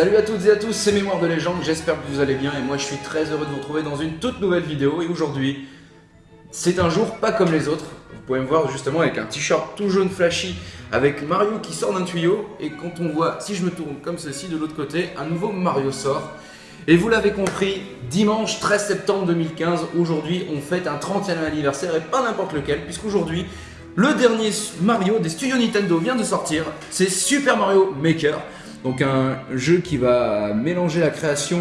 Salut à toutes et à tous, c'est Mémoire de Légende, j'espère que vous allez bien et moi je suis très heureux de vous retrouver dans une toute nouvelle vidéo et aujourd'hui c'est un jour pas comme les autres. Vous pouvez me voir justement avec un t-shirt tout jaune flashy avec Mario qui sort d'un tuyau et quand on voit, si je me tourne comme ceci de l'autre côté, un nouveau Mario sort. Et vous l'avez compris, dimanche 13 septembre 2015, aujourd'hui on fête un 30e anniversaire et pas n'importe lequel puisqu'aujourd'hui le dernier Mario des studios Nintendo vient de sortir, c'est Super Mario Maker. Donc un jeu qui va mélanger la création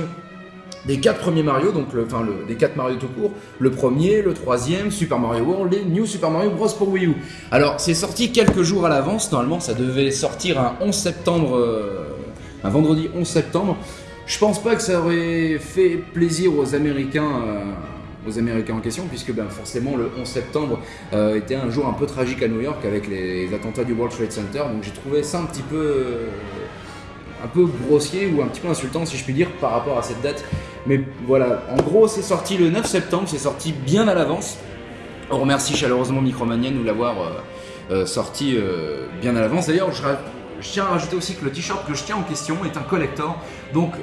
des quatre premiers Mario, donc enfin des quatre Mario tout court, le premier, le troisième, Super Mario World et New Super Mario Bros pour Wii U. Alors c'est sorti quelques jours à l'avance, normalement ça devait sortir un 11 septembre, euh, un vendredi 11 septembre. Je pense pas que ça aurait fait plaisir aux Américains. Euh, aux Américains en question, puisque ben, forcément le 11 septembre euh, était un jour un peu tragique à New York avec les attentats du World Trade Center, donc j'ai trouvé ça un petit peu un peu grossier ou un petit peu insultant si je puis dire par rapport à cette date. Mais voilà, en gros c'est sorti le 9 septembre, c'est sorti bien à l'avance. On remercie chaleureusement Micromania de nous l'avoir euh, euh, sorti euh, bien à l'avance. D'ailleurs, je, tiens à rajouter aussi que le t-shirt que je tiens en question est un collector, donc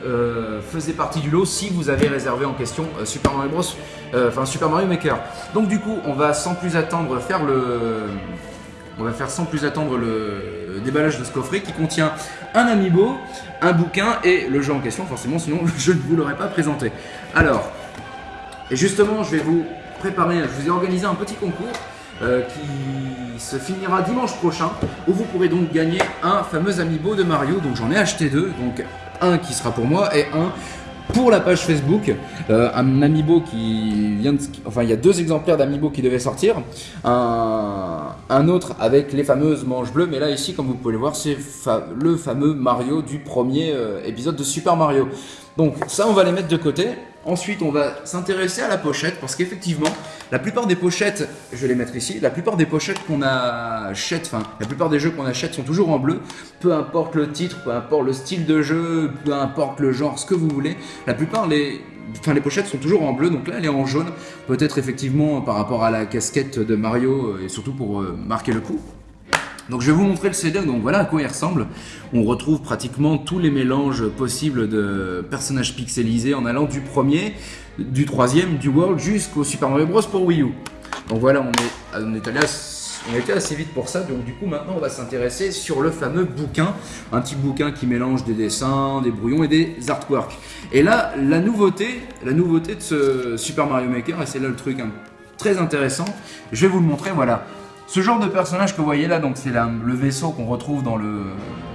faisait partie du lot si vous avez réservé en question Super Mario Bros, enfin Super Mario Maker. Donc du coup, on va sans plus attendre faire le, on va faire sans plus attendre le déballage de ce coffret qui contient un amiibo, un bouquin et le jeu en question, forcément, sinon je ne vous l'aurais pas présenté. Alors, et justement, je vais vous préparer, je vous ai organisé un petit concours euh, qui se finira dimanche prochain, où vous pourrez donc gagner un fameux amiibo de Mario, donc j'en ai acheté deux, donc un qui sera pour moi et un pour la page Facebook, euh, un amiibo qui vient de... Enfin, il y a deux exemplaires d'amiibo qui devaient sortir. Un, autre avec les fameuses manches bleues. Mais là, ici, comme vous pouvez le voir, c'est le fameux Mario du premier euh, épisode de Super Mario. Donc ça, on va les mettre de côté. Ensuite, on va s'intéresser à la pochette parce qu'effectivement, la plupart des pochettes, je vais les mettre ici, la plupart des pochettes qu'on achète, enfin, la plupart des jeux qu'on achète sont toujours en bleu. Peu importe le titre, peu importe le style de jeu, peu importe le genre, ce que vous voulez. La plupart, les, les pochettes sont toujours en bleu, donc là, elle est en jaune. Peut-être effectivement par rapport à la casquette de Mario euh, et surtout pour euh, marquer le coup. Donc je vais vous montrer le CD, donc voilà à quoi il ressemble. On retrouve pratiquement tous les mélanges possibles de personnages pixelisés en allant du premier, du troisième, du World jusqu'au Super Mario Bros pour Wii U. Donc voilà, on est, on est allé assez vite pour ça, donc du coup maintenant on va s'intéresser sur le fameux bouquin, un petit bouquin qui mélange des dessins, des brouillons et des artworks. Et là, la nouveauté, la nouveauté de ce Super Mario Maker, et c'est là le truc hein, très intéressant, je vais vous le montrer, voilà. Ce genre de personnage que vous voyez là, donc c'est le vaisseau qu'on retrouve dans le...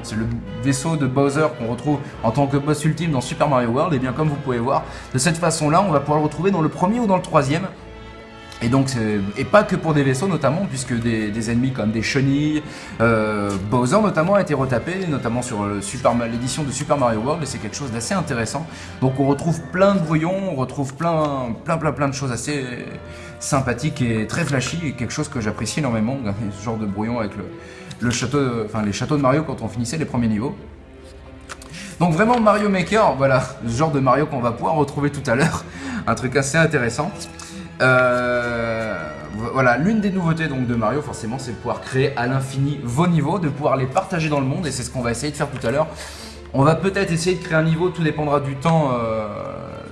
C'est le vaisseau de Bowser qu'on retrouve en tant que boss ultime dans Super Mario World. Et bien comme vous pouvez voir, de cette façon-là, on va pouvoir le retrouver dans le premier ou dans le troisième. Et donc, et pas que pour des vaisseaux notamment, puisque des, ennemis comme des chenilles, euh, Bowser notamment a été retapé, notamment sur l'édition de Super Mario World, et c'est quelque chose d'assez intéressant. Donc on retrouve plein de brouillons, on retrouve plein, plein, plein, plein de choses assez sympathiques et très flashy, et quelque chose que j'apprécie énormément, ce genre de brouillon avec le, château, les châteaux de Mario quand on finissait les premiers niveaux. Donc vraiment Mario Maker, voilà, ce genre de Mario qu'on va pouvoir retrouver tout à l'heure, un truc assez intéressant. Euh, voilà, l'une des nouveautés donc de Mario, forcément, c'est de pouvoir créer à l'infini vos niveaux, de pouvoir les partager dans le monde, et c'est ce qu'on va essayer de faire tout à l'heure. On va peut-être essayer de créer un niveau, tout dépendra du temps, euh,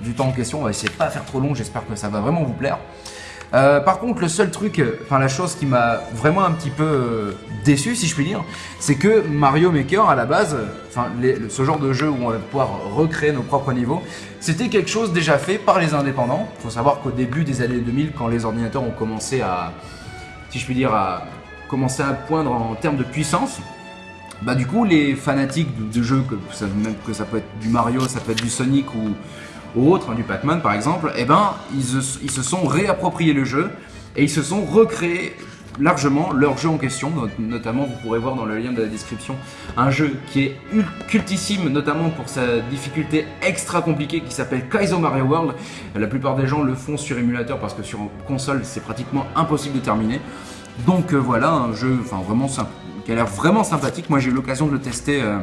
du temps en question. On va essayer de pas faire trop long, j'espère que ça va vraiment vous plaire. Euh, par contre, le seul truc, enfin la chose qui m'a vraiment un petit peu euh, déçu, si je puis dire, c'est que Mario Maker, à la base, ce genre de jeu où on va pouvoir recréer nos propres niveaux, c'était quelque chose déjà fait par les indépendants. Il faut savoir qu'au début des années 2000, quand les ordinateurs ont commencé à, si je puis dire, à commencer à poindre en termes de puissance, bah du coup les fanatiques de, jeux, que que ça peut être du Mario, ça peut être du Sonic ou ou autre, hein, du Pac-Man par exemple, eh ben, ils, se sont réappropriés le jeu et ils se sont recréés largement leur jeu en question, notamment vous pourrez voir dans le lien de la description un jeu qui est cultissime notamment pour sa difficulté extra compliquée qui s'appelle Kaizo Mario World. La plupart des gens le font sur émulateur parce que sur console c'est pratiquement impossible de terminer. Donc euh, voilà un jeu enfin vraiment qui a l'air vraiment sympathique. Moi j'ai eu l'occasion de le tester euh,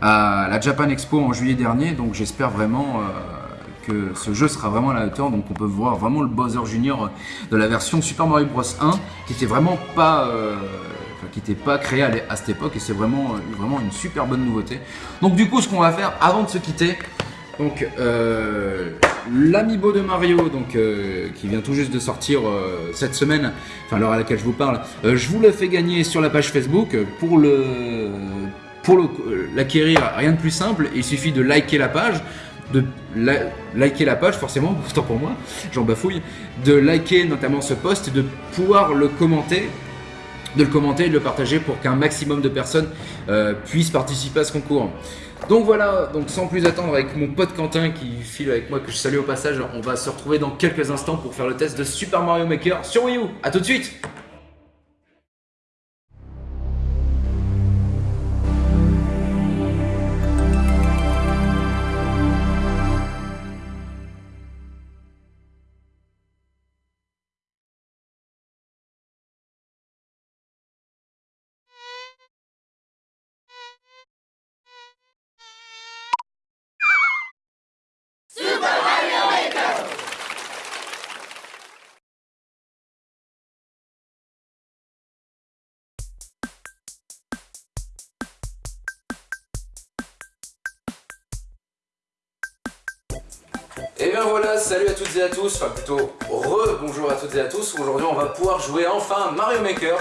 à la Japan Expo en juillet dernier, donc j'espère vraiment euh, que ce jeu sera vraiment à la hauteur, donc on peut voir vraiment le Bowser Junior de la version Super Mario Bros. 1, qui était vraiment pas... Euh, qui n'était pas créé à, cette époque. Et c'est vraiment, vraiment une super bonne nouveauté. Donc du coup, ce qu'on va faire avant de se quitter, donc euh, de Mario, donc euh, qui vient tout juste de sortir euh, cette semaine, enfin l'heure à laquelle je vous parle, je vous le fais gagner sur la page Facebook pour le pour l'acquérir, rien de plus simple, il suffit de liker la page, de liker la page forcément, autant pour moi, j'en bafouille, de liker notamment ce post de pouvoir le commenter de le commenter et de le partager pour qu'un maximum de personnes euh, puissent participer à ce concours. Donc voilà, donc sans plus attendre avec mon pote Quentin qui file avec moi, que je salue au passage, on va se retrouver dans quelques instants pour faire le test de Super Mario Maker sur Wii U. A tout de suite bien voilà, salut à toutes et à tous, enfin plutôt re-bonjour à toutes et à tous. Aujourd'hui on va pouvoir jouer enfin Mario Maker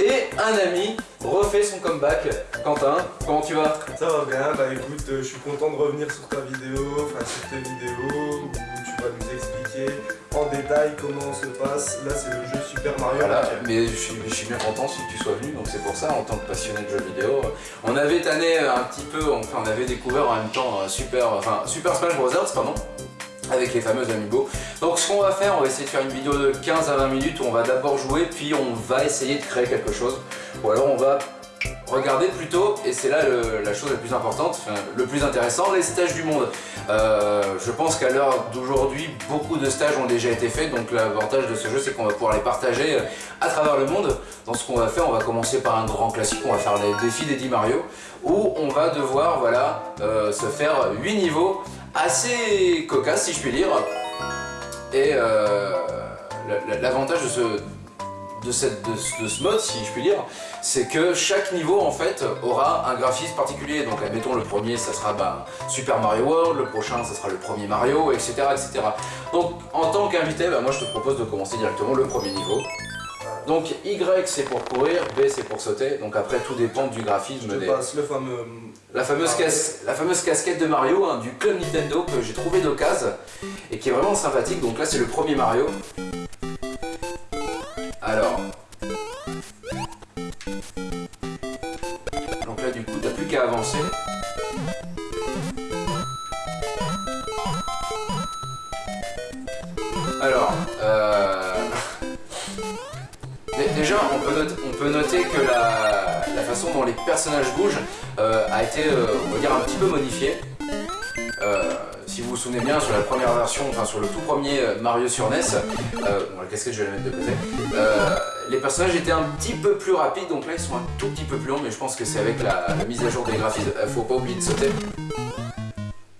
et un ami refait son comeback. Quentin, comment tu vas? Ça va bien, bah écoute, euh, je suis content de revenir sur ta vidéo, enfin sur tes vidéos où tu vas nous expliquer en détail comment se passe. Là c'est le jeu Super Mario voilà, mais je suis, je suis, bien content si tu sois venu, donc c'est pour ça en tant que passionné de jeux vidéo. On avait tanné un petit peu, enfin on avait découvert en même temps euh, Super, enfin, Super Smash Bros. pardon avec les fameux amiibo. Donc ce qu'on va faire, on va essayer de faire une vidéo de 15 à 20 minutes où on va d'abord jouer puis on va essayer de créer quelque chose. Ou alors on va regarder plutôt, et c'est là la chose la plus importante, le plus intéressant, les stages du monde. Euh, je pense qu'à l'heure d'aujourd'hui, beaucoup de stages ont déjà été faits, donc l'avantage de ce jeu c'est qu'on va pouvoir les partager euh, à travers le monde. Dans ce qu'on va faire, on va commencer par un grand classique, on va faire les défis d'Eddie Mario, où on va devoir voilà, euh, se faire 8 niveaux assez cocasse si je puis dire. Et l'avantage de ce, de, cette, de, ce mode, si je puis dire, c'est que chaque niveau en fait aura un graphisme particulier. Donc admettons le premier ça sera bah, Super Mario World, le prochain ça sera le premier Mario, etc. etc. Donc en tant qu'invité, bah, moi je te propose de commencer directement le premier niveau. Donc Y c'est pour courir, B c'est pour sauter, donc après tout dépend du graphisme. Je passe le fameux... La fameuse, la fameuse casquette de Mario hein, du club Nintendo que j'ai trouvé d'occasion et qui est vraiment sympathique, donc là c'est le premier Mario. Alors... Donc là du coup t'as plus qu'à avancer. Alors, euh... Déjà, on peut, noter, que la, façon dont les personnages bougent euh, a été, euh, on va dire, un petit peu modifiée. Euh, si vous vous souvenez bien, sur la première version, enfin sur le tout premier Mario sur NES, bon, la casquette je vais la mettre de côté, les personnages étaient un petit peu plus rapides, donc là ils sont un tout petit peu plus longs, mais je pense que c'est avec la, mise à jour des graphismes, faut pas oublier de sauter.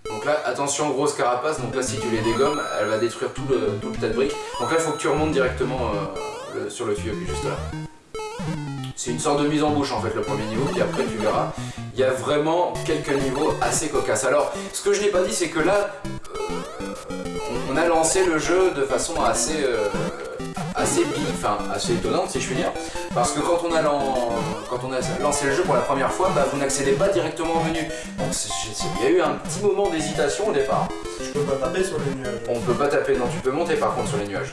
Donc là, attention, grosse carapace, donc là si tu les dégommes, elle va détruire tout le, tout le tas de briques. Donc là, il faut que tu remontes directement sur le tuyau juste là. C'est une sorte de mise en bouche en fait le premier niveau, puis après tu verras, il y a vraiment quelques niveaux assez cocasses. Alors, ce que je n'ai pas dit, c'est que là, euh, on a lancé le jeu de façon assez, euh, assez enfin assez étonnante si je puis dire, parce que quand on a, quand on a lancé le jeu pour la première fois, bah, vous n'accédez pas directement au menu. Donc il y a eu un petit moment d'hésitation au départ. Je peux pas taper sur les nuages. On peut pas taper, non, tu peux monter par contre sur les nuages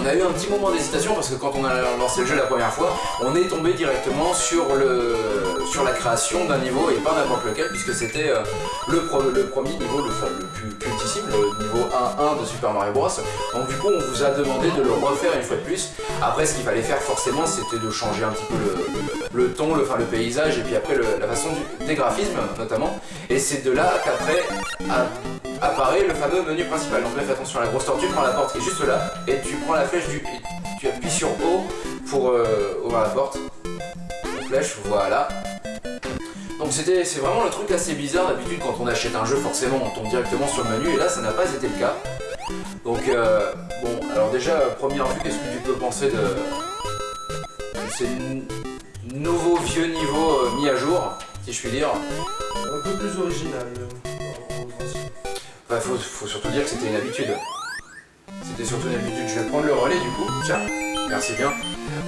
on a eu un petit moment d'hésitation parce que quand on a lancé le jeu la première fois, on est tombé directement sur, le, sur la création d'un niveau et pas n'importe lequel puisque c'était euh, le, le, premier niveau, le, le plus cultissime, le niveau 1-1 de Super Mario Bros. Donc du coup on vous a demandé de le refaire une fois de plus. Après ce qu'il fallait faire forcément c'était de changer un petit peu le, ton, le, enfin, le paysage et puis après la façon des graphismes notamment. Et c'est de là qu'après apparaît le fameux menu principal. Donc là fais attention à la grosse tortue, tu prends la porte qui est juste là et tu prends la flèche du... Et tu appuies sur O pour euh, ouvrir la porte. La flèche, voilà. Donc c'était c'est vraiment le truc assez bizarre. D'habitude quand on achète un jeu forcément on tombe directement sur le menu et là ça n'a pas été le cas. Donc euh, bon alors déjà première vue qu'est-ce que tu peux penser de... C'est nouveau vieux niveau euh, mis à jour, si je puis dire? Un peu plus original. Bah, faut, faut surtout dire que c'était une habitude. C'était surtout une habitude. Je vais prendre le relais du coup. Tiens, merci bien.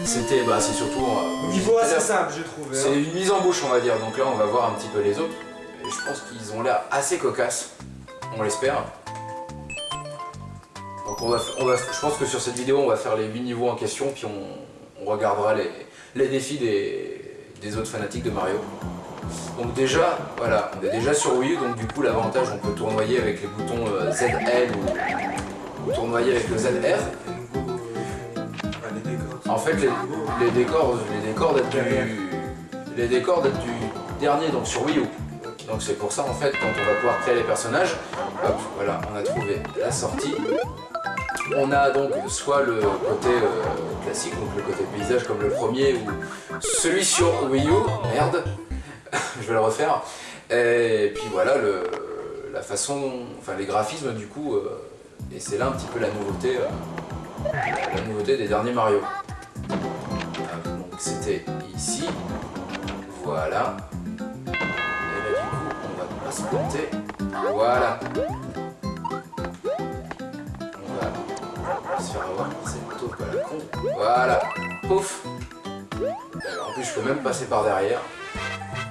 C'était, bah, c'est surtout. euh, Niveau assez simple, j'ai trouvé. C'est hein. une mise en bouche, on va dire. Donc là, on va voir un petit peu les autres. Et je pense qu'ils ont l'air assez cocasses. On l'espère. Donc on va, f- on va, je pense que sur cette vidéo, on va faire les 8 niveaux en question, puis on, on regardera les, les défis des, des autres fanatiques de Mario. Donc déjà, voilà, on est déjà sur Wii U, donc du coup l'avantage, on peut tournoyer avec les boutons euh, ZL ou, ou tournoyer avec le ZR. En fait, les, décors, les décors du, les décors datent du dernier, donc sur Wii U. Donc c'est pour ça en fait, quand on va pouvoir créer les personnages, hop, voilà, on a trouvé la sortie. On a donc soit le côté euh, classique, donc le côté paysage comme le premier, ou celui sur Wii U, merde, je vais le refaire. Et puis voilà, la façon, enfin les graphismes du coup, euh, et c'est là un petit peu la nouveauté, euh, la nouveauté des derniers Mario. Ah, Donc c'était ici, voilà. Et là du coup, on va se planter, voilà. Se faire avoir la con, voilà, pouf. En plus, je peux même passer par derrière.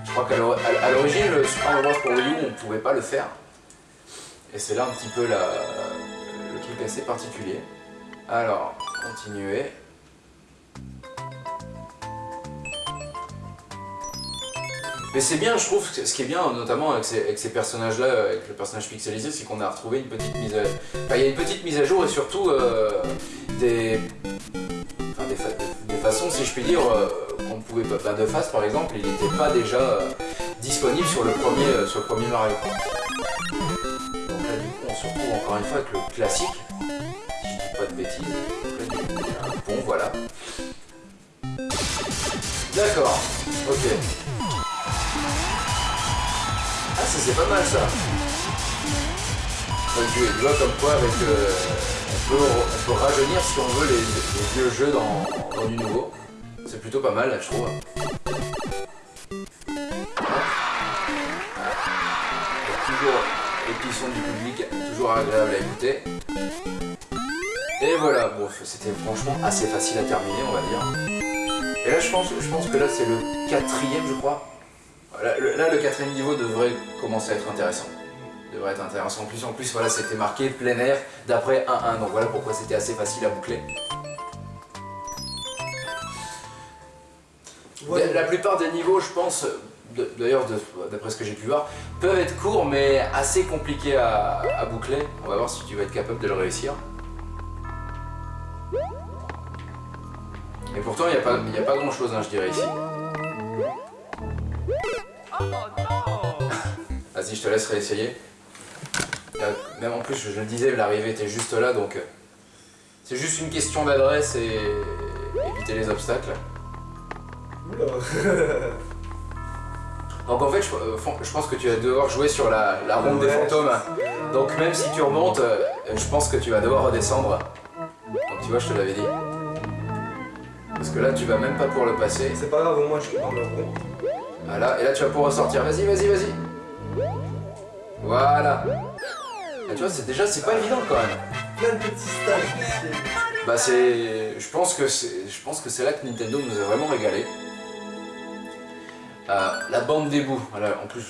Je crois qu'à l'origine, le Super pour Wii on ne pouvait pas le faire. Et c'est là un petit peu le truc assez particulier. Alors, continuer. Mais c'est bien, je trouve, ce qui est bien, notamment avec ces, personnages-là, avec le personnage pixelisé, c'est qu'on a retrouvé une petite mise à... Enfin, il y a une petite mise à jour et surtout euh, des... enfin, des, fa- des façons, si je puis dire, euh, qu'on ne pouvait pas... Enfin, de face, par exemple, il n'était pas déjà euh, disponible sur le premier, sur le premier Mario. Donc là, du coup, on se retrouve encore une fois avec le classique, si je dis pas de bêtises. Pont, voilà. D'accord, ok. Ah, ça c'est pas mal ça. Tu, vois comme quoi euh, on, peut, on peut rajeunir si on veut les, vieux jeux dans, du nouveau. C'est plutôt pas mal là je trouve. Et sons du public, toujours agréable à écouter. Et voilà, bon c'était franchement assez facile à terminer on va dire. Et là je pense, je pense que là c'est le quatrième je crois. Là le, là, le quatrième niveau devrait commencer à être intéressant. Devrait être intéressant. En plus, en plus voilà, c'était marqué plein air d'après 1-1. Donc voilà pourquoi c'était assez facile à boucler. La plupart des niveaux, je pense, d'ailleurs d'après ce que j'ai pu voir, peuvent être courts mais assez compliqués à, à boucler. On va voir si tu vas être capable de le réussir. Et pourtant, il n'y a, pas- il y a pas grand chose, je dirais ici. Vas-y, je te laisse réessayer. Il y a- Même en plus, je le disais, l'arrivée était juste là, donc euh, c'est juste une question d'adresse et éviter les obstacles. Oula. Donc en fait, je, euh, je pense que tu vas devoir jouer sur la, la ronde des fantômes. Donc même si tu remontes, euh, je pense que tu vas devoir redescendre. Donc tu vois, je te l'avais dit. Parce que là, tu vas même pas pouvoir le passer. C'est pas grave, au moins je suis dans le rond. Voilà, et là tu vas pouvoir ressortir. Vas-y, vas-y, vas-y. Voilà. Et tu vois, c'est déjà, c'est pas évident quand même. Plein de petits stages. Bah c'est, je pense que c'est, je pense que c'est là que Nintendo nous a vraiment régalé. Euh, la bande des bouts. Voilà, en plus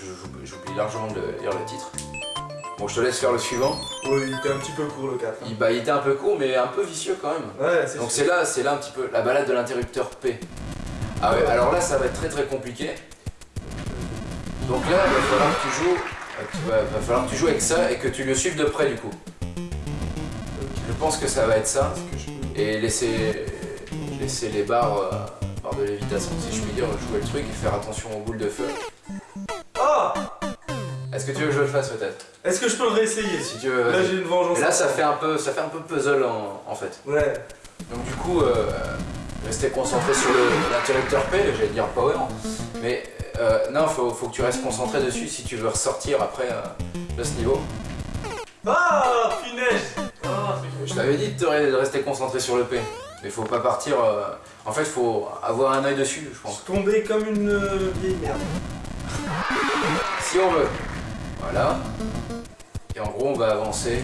j'oublie largement de lire le titre. Bon, je te laisse faire le suivant. Oui, il était un petit peu court le 4. hein. Il, bah, il était un peu court, mais un peu vicieux quand même. Ouais, c'est Donc c'est là, c'est là un petit peu la balade de l'interrupteur P. Ah ouais, alors là ça va être très très compliqué. Donc là, il va falloir que tu joues, euh, tu vas- va falloir que tu joues avec ça et que tu le suives de près du coup. Je pense que ça va être ça. Et laisser, laisser les barres, euh, barres de lévitation, si je puis dire, jouer le truc et faire attention aux boules de feu. Ah Est-ce que tu veux que je le fasse peut-être? Est-ce que je peux le réessayer Si tu veux, Là j'ai une vengeance. Et là ça fait un peu, ça fait un peu puzzle en, en fait. Ouais. Donc du coup, euh, rester concentré sur l'interrupteur P, j'allais dire power, mais euh, non, faut, faut que tu restes concentré dessus si tu veux ressortir après euh, de ce niveau. Ah Punaise Ah, Je t'avais dit de, te re- de rester concentré sur le P. Mais faut pas partir. euh, En fait, faut avoir un œil dessus, je pense. tombé comme une euh, vieille merde. Si on veut. Voilà. Et en gros, on va avancer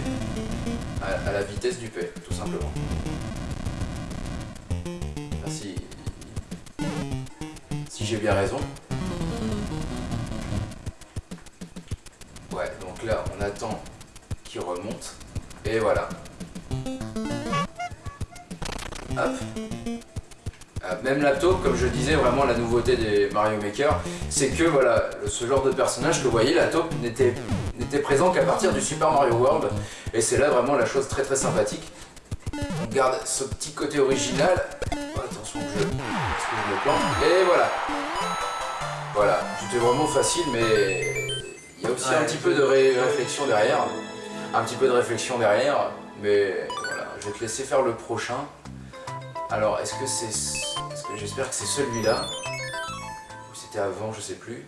à, à la vitesse du P, tout simplement. Si si j'ai bien raison. Ouais, donc là, on attend qu'il remonte. Et voilà. Hop. Euh, Même comme je disais, vraiment la nouveauté des Mario Maker, c'est que voilà, ce genre de personnage que vous voyez, la taupe n'était présent qu'à partir du Super Mario World. Et c'est là vraiment la chose très très sympathique. On garde ce petit côté original. Oh, attention que je, que je me plante. Et voilà. Voilà, c'était vraiment facile, mais il y a aussi un petit peu de ré- réflexion derrière. Un petit peu de réflexion derrière, mais voilà, je vais te laisser faire le prochain. Alors, est-ce que c'est. J'espère que c'est celui-là? Ou c'était avant, je sais plus.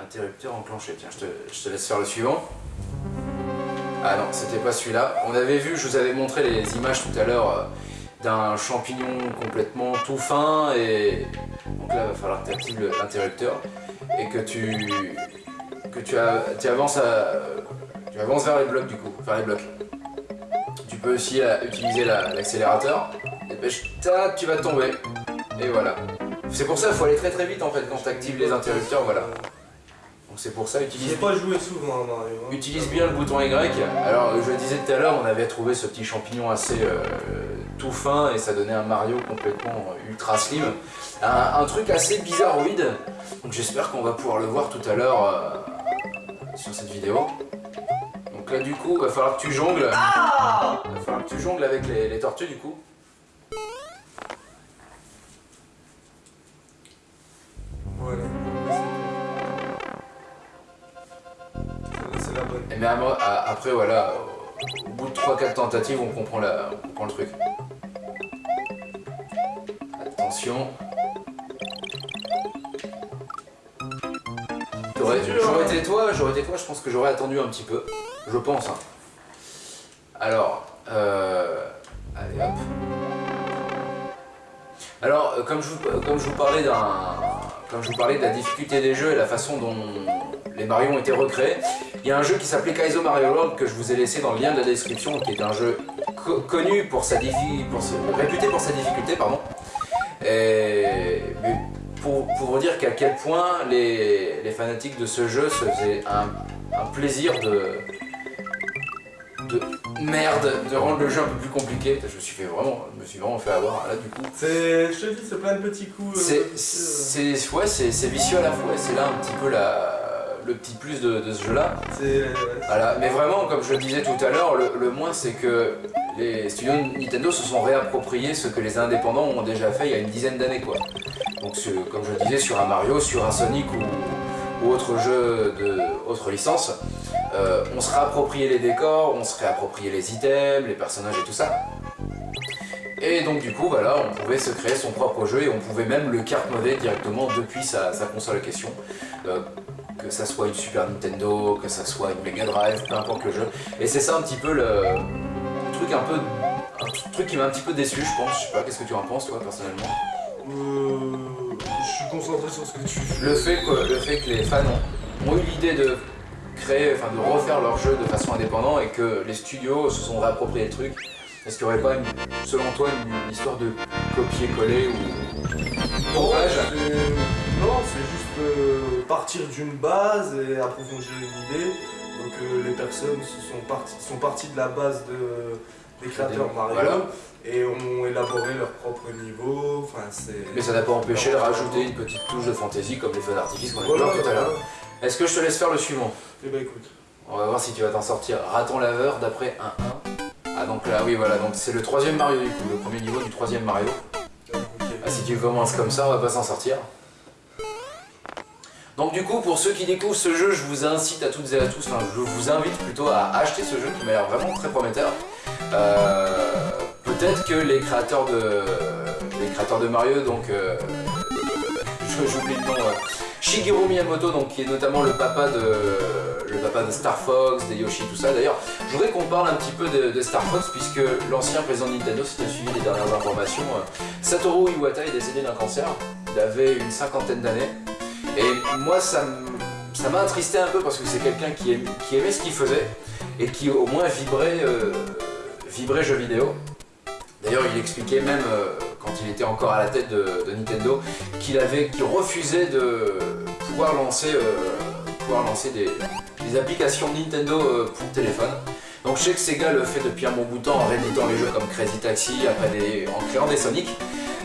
Interrupteur enclenché. Tiens, je te, je te laisse faire le suivant. Ah non, c'était pas celui-là. On avait vu, je vous avais montré les images tout à l'heure euh, d'un champignon complètement tout fin et donc là, il va falloir que tu actives l'interrupteur et que tu que tu, avances à, tu avances vers les blocs du coup, vers les blocs. Tu peux aussi euh, utiliser la- l'accélérateur. Dépêche, tu vas tomber. Et voilà. C'est pour ça qu'il faut aller très très vite en fait quand tu actives les interrupteurs, voilà. Donc c'est pour ça, J'ai utilise pas joué souvent à Mario. hein. Utilise bien le bouton Y. Alors, je le disais tout à l'heure, on avait trouvé ce petit champignon assez euh, tout fin et ça donnait un Mario complètement ultra slim. Un, un truc assez bizarroïde. Donc, j'espère qu'on va pouvoir le voir tout à l'heure euh, sur cette vidéo. Donc là, du coup, va falloir que tu jongles. va falloir que tu jongles avec les, les tortues, du coup. Voilà. C'est la bonne. Et mais après, voilà, au bout de 3-4 tentatives, on comprend, la, on comprend le truc. Attention. J'aurais j'aurais hein. été toi, j'aurais été toi, je pense que j'aurais attendu un petit peu. Je pense. hein. Alors, euh, allez hop. Alors, euh, comme je vous, comme je vous parlais d'un, comme je vous parlais de la difficulté des jeux et la façon dont les Mario ont été recréés, il y a un jeu qui s'appelait Kaizo Mario World que je vous ai laissé dans le lien de la description, qui est un jeu co- connu pour sa diffi- pour sa- réputé pour sa difficulté, pardon. Et pour, pour vous dire qu'à quel point les, les fanatiques de ce jeu se faisaient un, un plaisir de de merde de rendre le jeu un peu plus compliqué. Je me suis fait vraiment, je me suis vraiment fait avoir là du coup. C'est, je te dis, c'est plein de petits coups. euh, C'est, vicieux. c'est, ouais, c'est, vicieux à la fois, c'est là un petit peu la, le petit plus de, de ce jeu-là. Voilà, mais vraiment, comme je le disais tout à l'heure, le, le moins c'est que les studios Nintendo se sont réappropriés ce que les indépendants ont déjà fait il y a une dizaine d'années, quoi. Donc, comme je le disais, sur un Mario, sur un Sonic ou, autre jeu de autre licence, euh, on se réappropriait les décors, on se réappropriait les items, les personnages et tout ça. Et donc du coup, voilà, on pouvait se créer son propre jeu et on pouvait même le carte modder directement depuis sa, console à question. Euh, que ça soit une Super Nintendo, que ça soit une Mega Drive, peu importe le jeu. Et c'est ça un petit peu le, truc un peu, truc qui m'a un petit peu déçu, je pense. Je sais pas, qu'est-ce que tu en penses toi personnellement? Euh, sur ce que tu. Le fait que, le fait que les fans ont, ont eu l'idée de créer, enfin de refaire leur jeu de façon indépendante et que les studios se sont réappropriés le truc. Est-ce qu'il n'y aurait pas, une- selon toi, une, histoire de copier-coller ou Non, c'est juste euh, partir d'une base et approfondir une idée. Donc euh, les personnes sont parties de la base de, des créateurs Mario Voilà. et ont élaboré leur propre niveau. Enfin, c'est. Mais ça n'a pas empêché de rajouter une petite touche de fantaisie comme les feux d'artifice qu'on a vu Voilà, tout à l'heure. Est-ce que je te laisse faire le suivant? Eh ben écoute. On va voir si tu vas t'en sortir. Raton laveur d'après 1-1. Ah donc là oui voilà, donc c'est le troisième Mario du coup, le premier niveau du troisième Mario. Ah, si tu commences comme ça, on va pas s'en sortir. Donc du coup, pour ceux qui découvrent ce jeu, je vous incite à toutes et à tous, enfin je vous invite plutôt à acheter ce jeu qui m'a l'air vraiment très prometteur. Euh, Peut-être que les créateurs de les créateurs de Mario, donc euh, j'oublie le nom, euh, Shigeru Miyamoto, donc, qui est notamment le papa de, le papa de Star Fox, des Yoshi, tout ça. D'ailleurs, je voudrais qu'on parle un petit peu de, Star Fox, puisque l'ancien président de Nintendo, si tu suivi les dernières informations, euh, Satoru Iwata est décédé d'un cancer. Il avait une cinquantaine d'années. Et moi, ça m'a attristé un peu parce que c'est quelqu'un qui, aimait ce qu'il faisait et qui au moins vibrait, euh, vibrait jeux vidéo. D'ailleurs, il expliquait même euh, quand il était encore à la tête de, Nintendo qu'il qu'il refusait de pouvoir lancer, euh, pouvoir lancer des, applications Nintendo pour téléphone. Donc je sais que Sega le fait depuis un bon bout de temps en rééditant les jeux comme Crazy Taxi, après des, en créant des Sonic.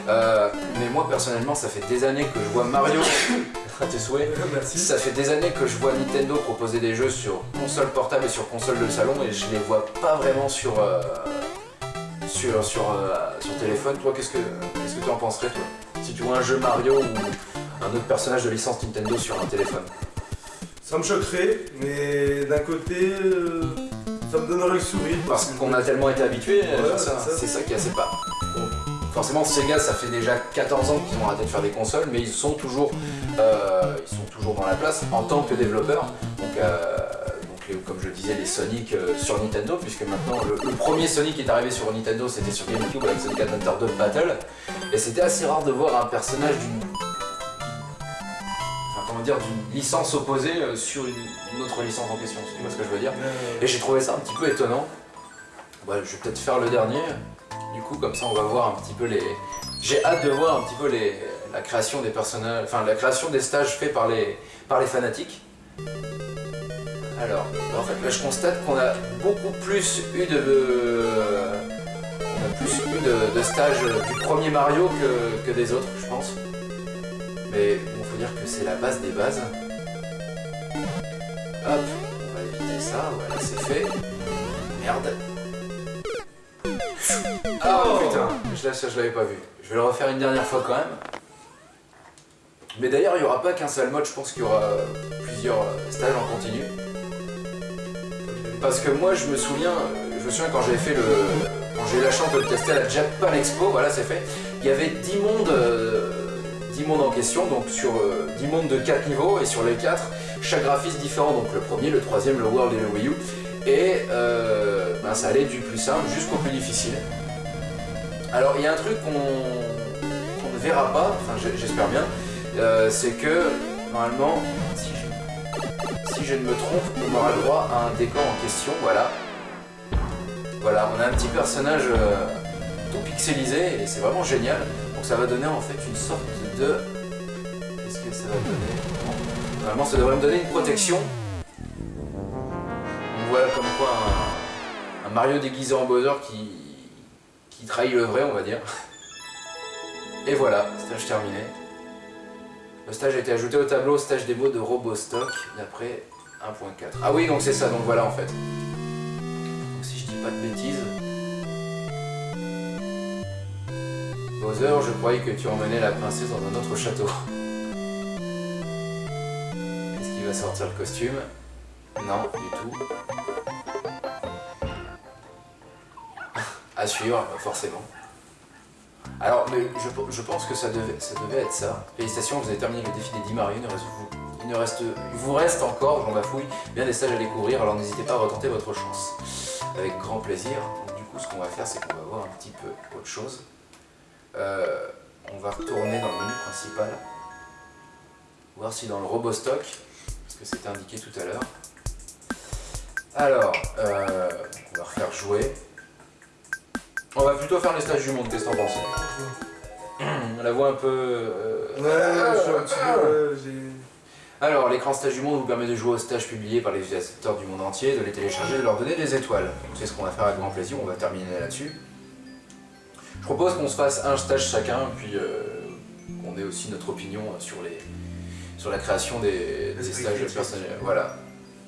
mais moi personnellement, ça fait des années que je vois Mario. À tes souhaits. Ça fait des années que je vois Nintendo proposer des jeux sur console portable et sur console de salon et je les vois pas vraiment sur, sur, sur, euh, sur téléphone. Toi, qu'est-ce que qu'est-ce que tu en penserais, toi? Si tu vois un jeu Mario ou un autre personnage de licence Nintendo sur un téléphone Ça me choquerait, mais d'un côté, euh, ça me donnerait le sourire. Parce qu'on a tellement été habitués à ça. C'est ça qui est assez pas. Forcément, Sega, ça fait déjà 14 ans qu'ils ont arrêté de faire des consoles, mais ils sont toujours, euh, ils sont toujours dans la place en tant que développeurs. Donc, comme je disais, les Sonic euh, sur Nintendo, puisque maintenant le, premier Sonic qui est arrivé sur Nintendo, c'était sur GameCube avec Sonic Adventure 2 Battle, et c'était assez rare de voir un personnage d'une enfin, comment dire, d'une licence opposée euh, sur une, autre licence en question, tu vois ce que je veux dire? Et j'ai trouvé ça un petit peu étonnant. Je vais peut-être faire le dernier, du coup, comme ça on va voir un petit peu les... J'ai hâte de voir un petit peu les, la création des personnages, enfin la création des stages faits par les, par les fanatiques. Alors, en fait, là, je constate qu'on a beaucoup plus eu de... On a plus eu de, stages du premier Mario que, des autres, je pense. Mais bon, faut dire que c'est la base des bases. Hop, on va éviter ça, voilà, c'est fait. Merde. Oh, putain, je, ça je l'avais pas vu. Je vais le refaire une dernière fois quand même. Mais d'ailleurs, il n'y aura pas qu'un seul mode, je pense qu'il y aura plusieurs stages en continu. Parce que moi, je me souviens, je me souviens quand j'ai fait le, quand j'ai eu la chance de le tester à la Japan Expo, voilà, c'est fait. Il y avait 10 mondes, 10 euh, mondes en question, donc sur 10 euh, mondes de 4 niveaux, et sur les 4, chaque graphisme différent, donc le premier, le troisième, le World et le Wii U. Et euh, ben, ça allait du plus simple jusqu'au plus difficile. Alors il y a un truc qu'on ne verra pas, enfin j'espère bien, c'est que normalement, si je ne me trompe, on aura droit à un décor en question, voilà. Voilà, on a un petit personnage euh, tout pixelisé et c'est vraiment génial. Donc ça va donner en fait une sorte de... Qu'est-ce que ça va donner? Normalement ça devrait me donner une protection. Voilà comme quoi un, Mario déguisé en Bowser qui, qui trahit le vrai on va dire. Et voilà, stage terminé. Le stage a été ajouté au tableau stage démo de Robostock d'après 1.4. Ah oui, donc c'est ça, donc voilà en fait. Si je dis pas de bêtises... Bowser, je croyais que tu emmenais la princesse dans un autre château. Est-ce qu'il va sortir le costume? Non, du tout. à suivre, forcément. Alors, mais je, pense que ça devait, ça devait être ça. Félicitations, vous avez terminé le défi des 10 mariés. Il, ne reste, il vous reste encore, j'en bafouille, bien des stages à découvrir, alors n'hésitez pas à retenter votre chance. Avec grand plaisir. du coup, ce qu'on va faire, c'est qu'on va voir un petit peu autre chose. Euh, on va retourner dans le menu principal. Voir si dans le robot stock, parce que c'était indiqué tout à l'heure. Alors, euh, on va refaire jouer. On va plutôt faire les stages du monde, qu'est-ce que t'en penses On la voit un peu... Euh, ouais, je suis un petit Alors, l'écran stage du monde vous permet de jouer aux stages publiés par les utilisateurs du monde entier, de les télécharger, de leur donner des étoiles. C'est ce qu'on va faire avec grand plaisir, on va terminer là-dessus. Je propose qu'on se fasse un stage chacun, puis euh, qu'on ait aussi notre opinion sur, les, sur la création des, des stages personnels. Voilà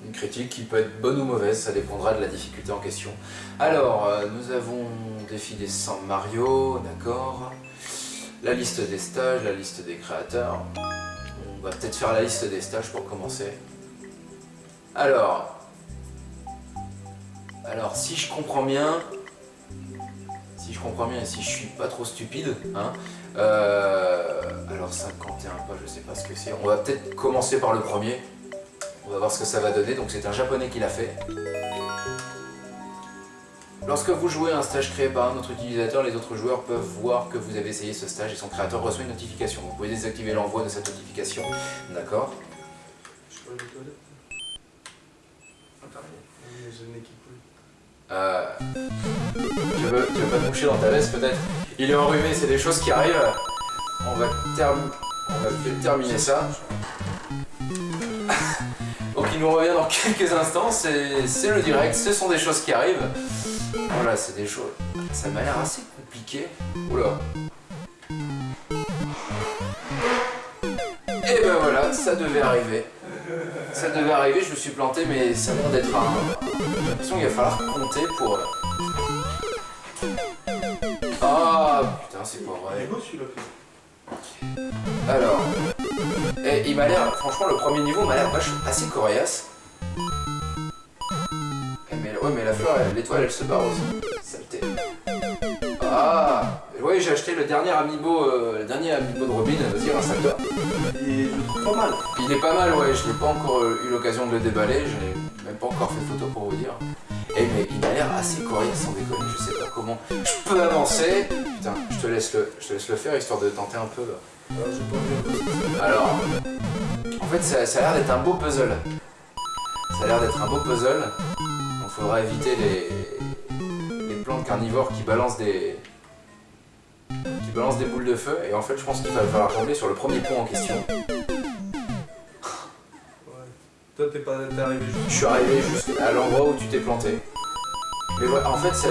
une critique qui peut être bonne ou mauvaise, ça dépendra de la difficulté en question. Alors, euh, nous avons défi des 100 Mario, d'accord. La liste des stages, la liste des créateurs. On va peut-être faire la liste des stages pour commencer. Alors, alors si je comprends bien, si si je comprends bien et si je suis pas trop stupide. Hein. Euh, alors 51 pas, je sais pas ce que c'est. On va peut-être commencer par le premier. On va voir ce que ça va donner. Donc c'est un japonais qui l'a fait. Lorsque vous jouez un stage créé par un autre utilisateur, les autres joueurs peuvent voir que vous avez essayé ce stage et son créateur reçoit une notification. Vous pouvez désactiver l'envoi de cette notification. D'accord Je Ah. Euh, tu, veux, tu veux pas te moucher dans ta veste peut-être? Il est enrhumé, c'est des choses qui arrivent. On va, term- on va peut-être terminer ça. Il nous revient dans quelques instants, c'est le direct, ce sont des choses qui arrivent. Voilà, c'est des choses... Ça m'a l'air assez compliqué. Oula. Et ben voilà, ça devait arriver. Ça devait arriver, je me suis planté, mais ça l'air d'être un... J'ai l'impression qu'il va falloir compter pour... euh, Ah putain, c'est pas Il vrai. Alors... Et il m'a l'air... Franchement, le premier niveau m'a l'air assez coriace. Eh, mais, ouais, mais la fleur, l'étoile, elle se barre aussi. Saleté. Ah Oui, j'ai acheté le dernier amiibo, euh, le dernier amiibo de Robin. Vas-y, installe-toi. Et je le trouve pas mal. Il est pas mal, ouais, je n'ai pas encore euh, eu l'occasion de le déballer, je n'ai même pas encore fait photo pour vous dire. Eh mais il a l'air assez coriace sans déconner, je sais pas comment. Je peux avancer Putain, je te laisse le, je te laisse le faire histoire de tenter un peu. Alors, en fait ça, ça a l'air d'être un beau puzzle. Ça a l'air d'être un beau puzzle, donc faudra éviter les, les plantes carnivores qui balancent des... qui balancent des boules de feu, et en fait je pense qu'il va falloir tomber sur le premier pont en question. Toi, t'es pas arrivé juste. Je suis arrivé juste à l'endroit où tu t'es planté. Mais voilà, en fait, c'est.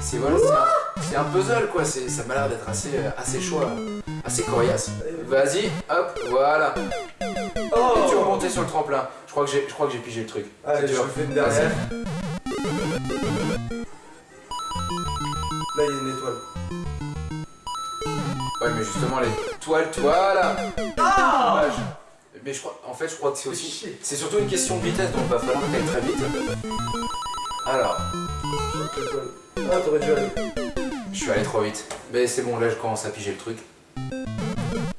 C'est voilà, c'est un, puzzle quoi, ça m'a l'air d'être assez, euh, assez chaud, là. assez coriace. Vas-y, hop, voilà. Oh Et tu remontais sur le tremplin. Je crois que j'ai, je crois que j'ai pigé le truc. Allez, C'est je dur. le fais une derrière. Là, il y a une étoile. Ouais, mais justement, les toiles, voilà. Dommage. Mais je crois, en fait, je crois que c'est aussi. C'est surtout une question de vitesse, donc il va falloir t'ailles très vite. Alors. Ah, t'aurais dû aller. je suis allé trop vite. Mais c'est bon, là, je commence à piger le truc.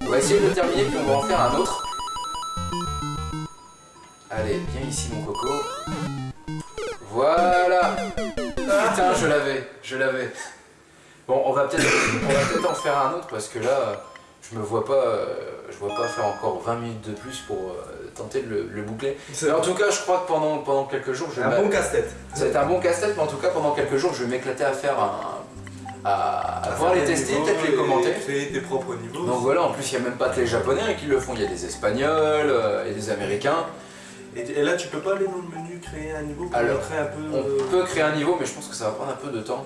On va essayer de le terminer, puis on va en faire un autre. Allez, viens ici, mon coco. Voilà Putain, je l'avais, je l'avais. Bon, on va peut-être on va peut-être en faire un autre, parce que là, je me vois pas, euh, je vois pas faire encore 20 minutes de plus pour euh, tenter de le, le boucler. Mais en tout cas, je crois que pendant, pendant quelques jours, je un bon casse-tête. ça va être un bon casse-tête, mais en tout cas, pendant quelques jours, je vais m'éclater à faire un. à, à pouvoir les tester, peut-être les commenter. Créer tes propres niveaux. Donc voilà, en plus, il n'y a même pas que les Japonais qui le font, il y a des Espagnols euh, et des Américains. Et, et là, tu peux pas aller dans le menu créer un niveau pour Alors, montrer un peu. On euh, peut créer un niveau, mais je pense que ça va prendre un peu de temps.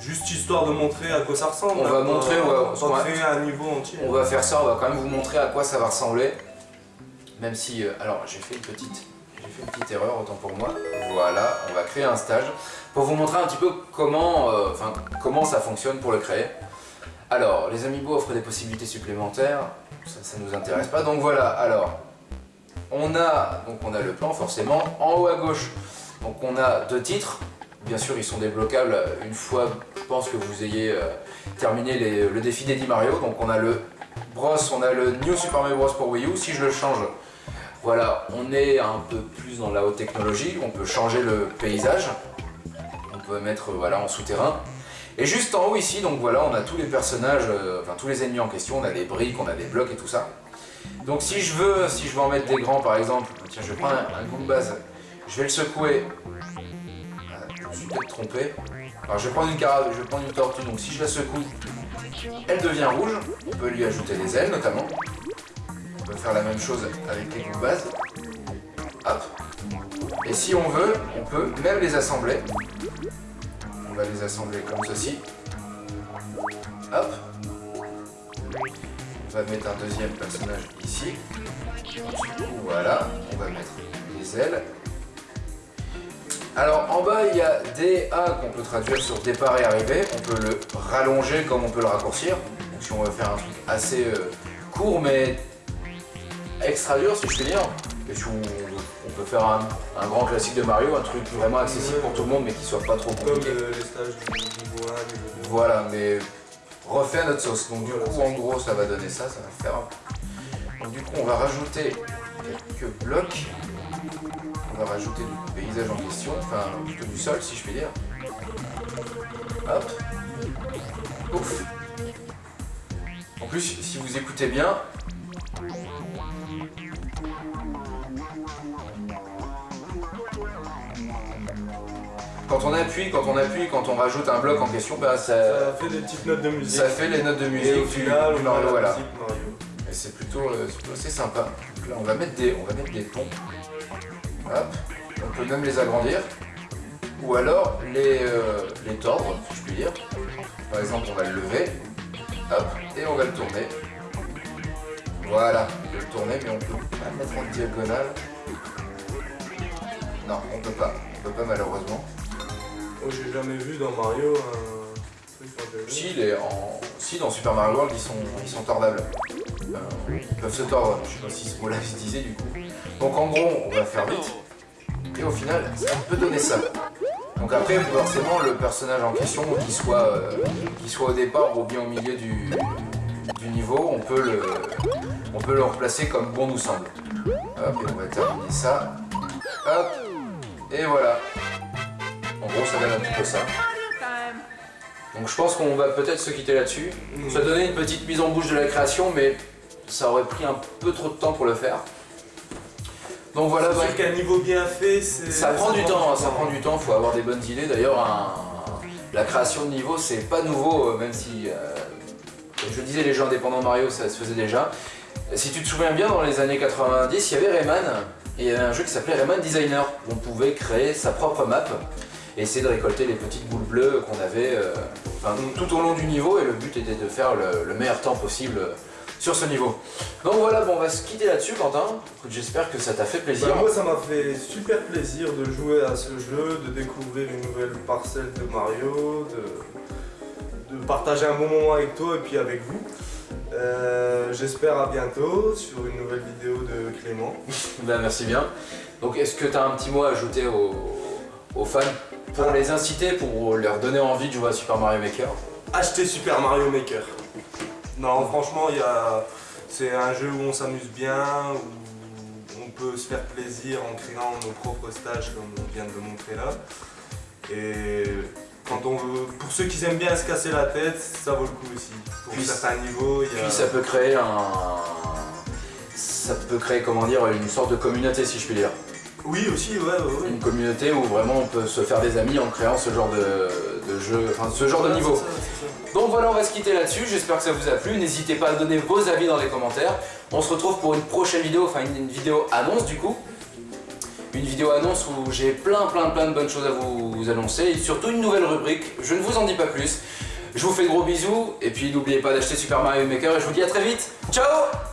Juste histoire de montrer à quoi ça ressemble. On va montrer, on va- pas on va- créer un niveau entier. On va faire ça, on va quand même vous montrer à quoi ça va ressembler. Même si. euh, alors, j'ai fait une petite. J'ai fait une petite erreur, autant pour moi. Voilà, on va créer un stage pour vous montrer un petit peu comment, euh, comment ça fonctionne pour le créer. Alors, les amiibo offrent des possibilités supplémentaires, ça, ça nous intéresse pas. Donc voilà, alors, on a, le plan forcément, en haut à gauche. Donc on a deux titres, bien sûr ils sont débloquables une fois, je pense que vous ayez euh, terminé le défi d'Eddie Mario. Donc on a le Bros, on a le New Super Mario Bros pour Wii U. Si je le change, voilà, on est un peu plus dans la haute technologie, on peut changer le paysage, on peut mettre euh, en souterrain. Et juste en haut ici, donc voilà, on a tous les personnages, euh, enfin tous les ennemis en question, on a des briques, on a des blocs et tout ça. Donc si je veux, si je veux en mettre des grands par exemple, tiens je vais prendre un, un base, je vais le secouer. Je me suis peut-être trompé. Alors je vais prendre une carabe, je vais prendre une tortue, donc si je la secoue, elle devient rouge. On peut lui ajouter des ailes notamment. On peut faire la même chose avec les base. Hop. Et si on veut, on peut même les assembler. On va les assembler comme ceci. Hop. On va mettre un deuxième personnage ici. Voilà, on va mettre les ailes. Alors en bas il y a DA qu'on peut traduire sur départ et arrivée. On peut le rallonger comme on peut le raccourcir. Donc si on veut faire un truc assez euh, court mais extra dur si je puis dire. Et si on peut faire un, un grand classique de Mario, un truc vraiment accessible pour tout le monde mais qui soit pas trop Comme compliqué. euh, les stages du niveau 1, niveau 2. Voilà, mais refait à notre sauce. Donc du coup, en gros, ça va donner ça, ça va faire. un- Donc du coup, on va rajouter quelques blocs. On va rajouter du paysage en question, enfin plutôt du sol, si je puis dire. Hop. Ouf. En plus, si vous écoutez bien, on appuie, quand on appuie, quand on rajoute un bloc en question, bah ça, Ça fait des petites notes de musique. ça fait les notes de Et au musique du, final, on a voilà. musique Mario. Et c'est plutôt, euh, c'est plutôt assez sympa. Donc là, on va mettre des, on va mettre des ponts. Hop. On peut même les agrandir. Ou alors les, euh, les tordre, si je puis dire. Par exemple, on va le lever. Hop. Et on va le tourner. Voilà. On peut le tourner, mais on peut pas le mettre en diagonale. Non, on peut pas. On peut pas malheureusement. Oh, j'ai jamais vu dans Mario un truc. Si, si dans Super Mario World, ils sont, ils sont tordables. Euh, ils peuvent se tordre. Je sais pas si ce mot-là se disait du coup. Donc en gros, on va faire vite. Et au final, ça peut donner ça. Donc après, forcément, le personnage en question, qu'il soit, euh, soit au départ ou bien au milieu du, niveau, on peut, le, on peut comme bon nous semble. Hop, et on va terminer ça. Hop, et voilà. Gros, ça donne un petit peu ça. Donc je pense qu'on va peut-être se quitter là-dessus. Ça donnait une petite mise en bouche de la création, mais ça aurait pris un peu trop de temps pour le faire. Donc voilà, C'est bah, qu'un niveau bien fait, c'est. ça prend du temps, hein, ça prend du temps, faut avoir des bonnes idées. D'ailleurs, un- la création de niveau, c'est pas nouveau, euh, même si, euh, comme je disais, les jeux indépendants Mario, ça se faisait déjà. Si tu te souviens bien, dans les années 90, il y avait Rayman, et il y avait un jeu qui s'appelait Rayman Designer, où on pouvait créer sa propre map, et essayer de récolter les petites boules bleues qu'on avait euh, enfin, tout au long du niveau, et le but était de faire le, le meilleur temps possible euh, sur ce niveau. Donc voilà, bon, on va se quitter là-dessus, Quentin. J'espère que ça t'a fait plaisir. Bah, moi, ça m'a fait super plaisir de jouer à ce jeu, de découvrir une nouvelle parcelle de Mario, de, de partager un bon moment avec toi et puis avec vous. Euh, J'espère à bientôt sur une nouvelle vidéo de Clément. Ben, merci bien. Donc est-ce que tu as un petit mot à ajouter aux, aux fans? Pour les inciter, pour leur donner envie de jouer à Super Mario Maker Achetez Super Mario Maker. Non, franchement, il y a... c'est un jeu où on s'amuse bien, où on peut se faire plaisir en créant nos propres stages comme on vient de le montrer là. Et quand on veut, pour ceux qui aiment bien se casser la tête, ça vaut le coup aussi. Pour Puis- certains niveaux, il y a... Puis ça peut créer un... Ça peut créer, comment dire, une sorte de communauté si je puis dire. Oui aussi, ouais, ouais. Une communauté où vraiment on peut se faire des amis en créant ce genre de, de jeu, enfin ce genre de niveau. ça. Donc voilà, on va se quitter là-dessus. J'espère que ça vous a plu. N'hésitez pas à donner vos avis dans les commentaires. On se retrouve pour une prochaine vidéo, enfin une, une vidéo annonce du coup. Une vidéo annonce où j'ai plein plein plein de bonnes choses à vous, vous annoncer et surtout une nouvelle rubrique. Je ne vous en dis pas plus. Je vous fais de gros bisous et puis n'oubliez pas d'acheter Super Mario Maker et je vous dis à très vite. Ciao